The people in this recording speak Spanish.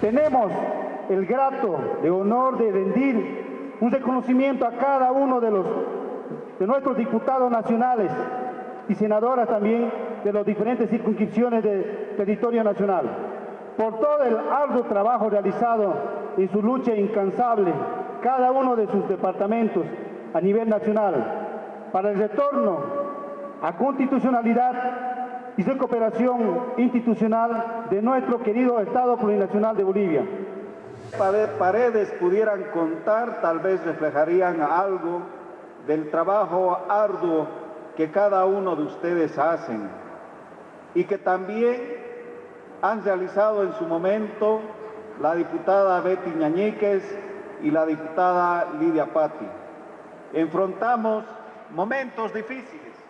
Tenemos el grato de honor de rendir un reconocimiento a cada uno de, los, de nuestros diputados nacionales y senadoras también de las diferentes circunscripciones del territorio nacional por todo el arduo trabajo realizado en su lucha incansable cada uno de sus departamentos a nivel nacional para el retorno a constitucionalidad y recuperación institucional de nuestro querido Estado plurinacional de Bolivia. Paredes pudieran contar, tal vez reflejarían algo del trabajo arduo que cada uno de ustedes hacen y que también han realizado en su momento la diputada Betty Ñañíquez y la diputada Lidia Patti. Enfrentamos momentos difíciles